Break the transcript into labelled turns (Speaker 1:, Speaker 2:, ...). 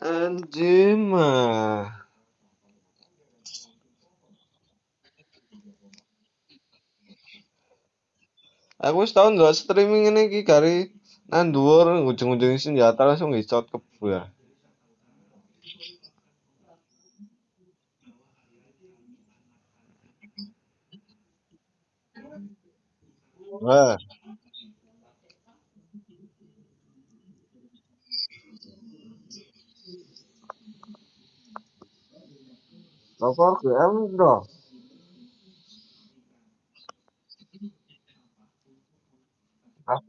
Speaker 1: Anjing mah. Aku tau ndelok streaming ngene iki gari nang dhuwur ujung-ujung senjata langsung ngisot kebu ya. Wah, Rokok GM dong. Tak